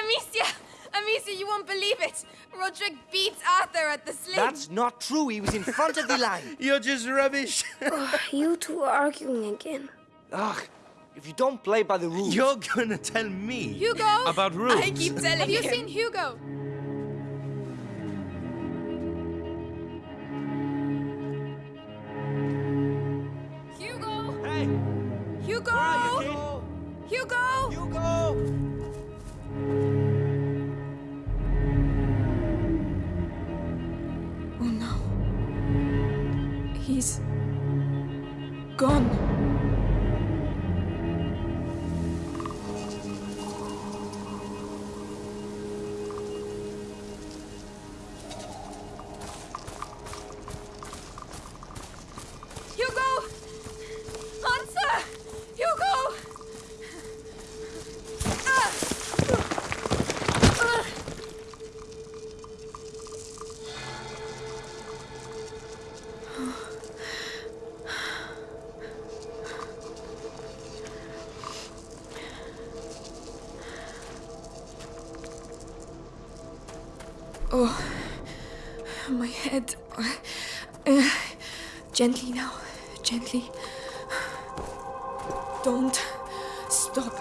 Amicia! Amicia, you won't believe it! Roderick beats Arthur at the sling! That's not true. He was in front of the line. You're just rubbish. Oh, you two are arguing again. Ugh. If you don't play by the rules. You're gonna tell me Hugo! about rules. I keep telling you! Have you him. seen Hugo? Hugo! Hey! Hugo! Where are you, kid? Hugo! Hugo! Gone. Oh, my head. Uh, gently now, gently. Don't stop.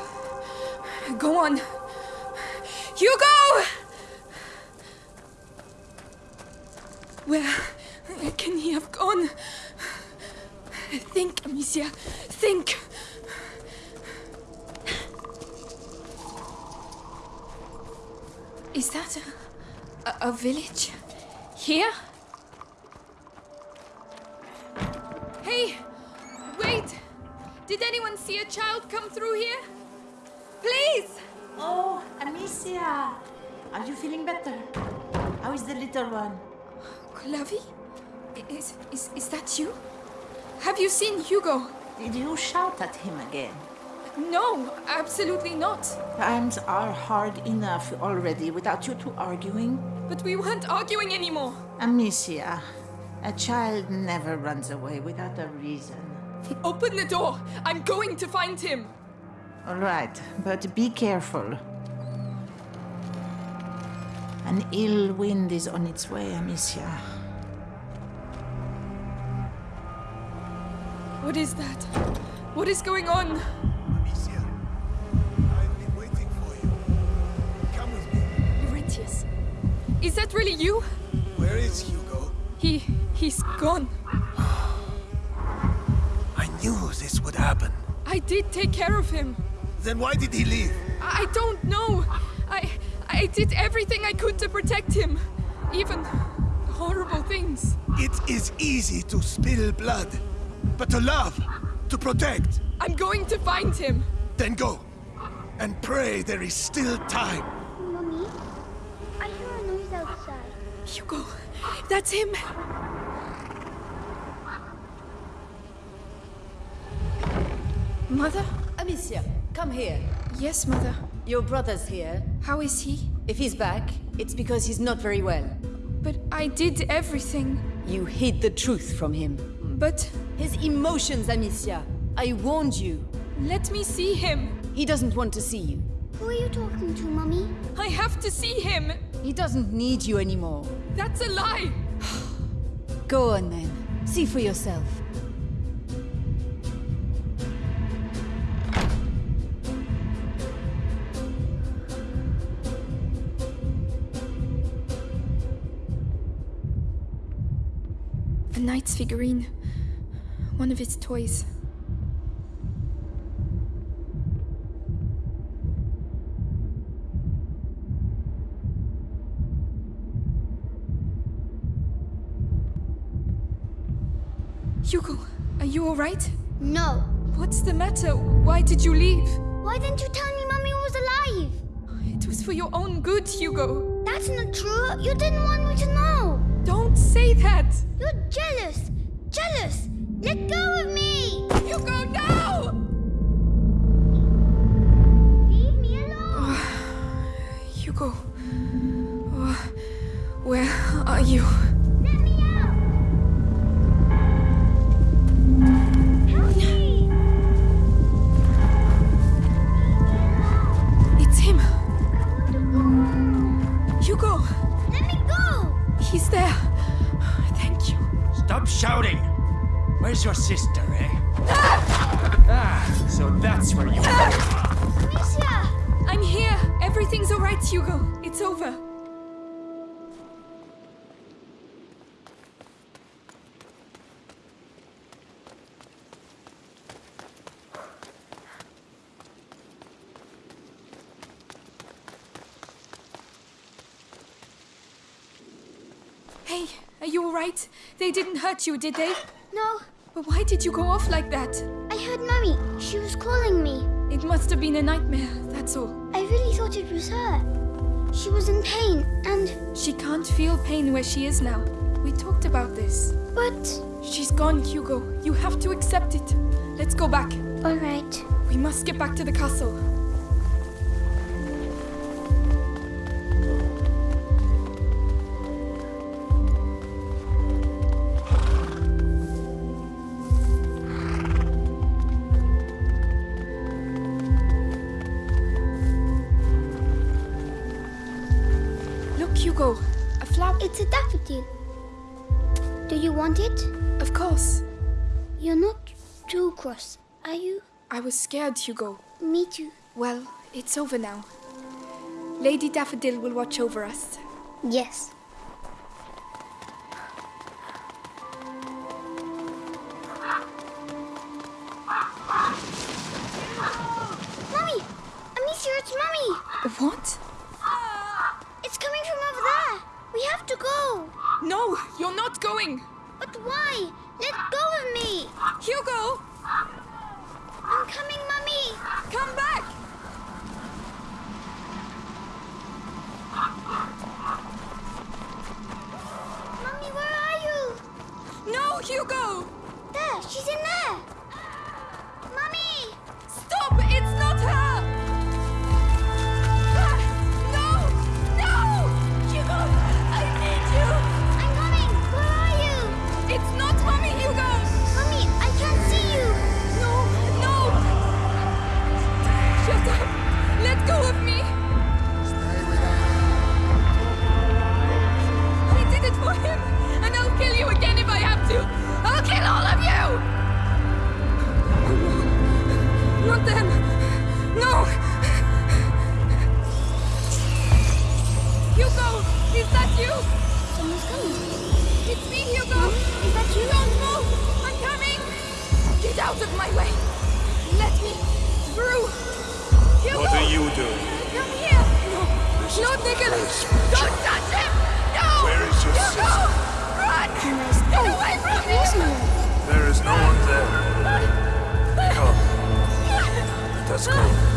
Go on. Hugo! Where can he have gone? Think, Amicia. Think. Is that a, a, a village? Here? Hey! Wait! Did anyone see a child come through here? Please! Oh, Amicia! Are you feeling better? How is the little one? Clavi? Is, is, is that you? Have you seen Hugo? Did you shout at him again? No, absolutely not. Times are hard enough already without you two arguing. But we weren't arguing anymore. Amicia, a child never runs away without a reason. Open the door. I'm going to find him. All right, but be careful. An ill wind is on its way, Amicia. What is that? What is going on? Amicia, I've been waiting for you. Come with me. Laurentius. Is that really you? Where is Hugo? He. he's gone. I knew this would happen. I did take care of him. Then why did he leave? I don't know. I. I did everything I could to protect him. Even horrible things. It is easy to spill blood, but to love, to protect, I'm going to find him. then go. And pray there is still time. Hugo, that's him. Mother? Amicia, come here. Yes, Mother. Your brother's here. How is he? If he's back, it's because he's not very well. But I did everything. You hid the truth from him. But His emotions, Amicia. I warned you. let me see him. He doesn't want to see you. Who are you talking to, Mommy? I have to see him. He doesn't need you anymore. That's a lie. Go on then. See for yourself. A knight's figurine. One of his toys. Hugo, are you alright? No. What's the matter? Why did you leave? Why didn't you tell me Mommy was alive? It was for your own good, Hugo. That's not true. You didn't want me to know. Don't say that! You're jealous. Jealous. Let go of me. Hugo, no! Leave me alone. Hugo. Oh, where are you? shouting! Where's your sister, eh? ah, ah so that's where you ah! are. Misha! I'm here. Everything's alright, Hugo. It's over. You all right? They didn't hurt you, did they? No, But why did you go off like that? I heard Mummy. She was calling me. It must have been a nightmare, that's all. I really thought it was her. She was in pain, and. She can't feel pain where she is now. We talked about this. But. She's gone, Hugo. You have to accept it. Let's go back. Alright. We must get back to the castle. It's a daffodil. Do you want it? Of course. You're not too cross, are you? I was scared, Hugo. Me too. Well, it's over now. Lady Daffodil will watch over us. Yes. Not them! No! Hugo! Is that you? Someone's coming. It's me, Hugo! Is that you? Don't move! I'm coming! Get out of my way! Let me through! Hugo! What are you doing? Come here! No! No, Nicholas! Don't touch him! No! Where is your Hugo! sister? Run! Can I stay? Get away from me! Come. Let us go.